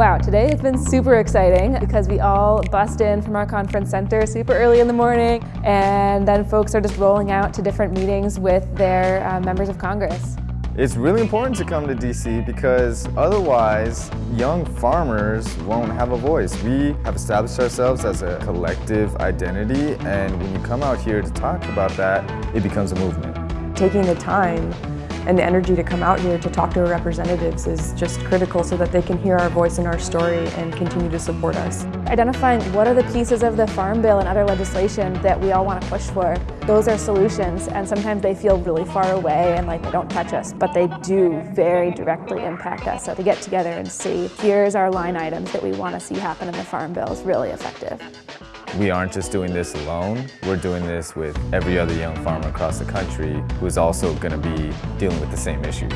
Wow, today has been super exciting because we all bust in from our conference center super early in the morning and then folks are just rolling out to different meetings with their uh, members of Congress. It's really important to come to DC because otherwise young farmers won't have a voice. We have established ourselves as a collective identity and when you come out here to talk about that, it becomes a movement. Taking the time and the energy to come out here to talk to our representatives is just critical so that they can hear our voice and our story and continue to support us. Identifying what are the pieces of the Farm Bill and other legislation that we all want to push for. Those are solutions and sometimes they feel really far away and like they don't touch us, but they do very directly impact us. So to get together and see, here's our line items that we want to see happen in the Farm Bill is really effective. We aren't just doing this alone, we're doing this with every other young farmer across the country who is also going to be dealing with the same issues.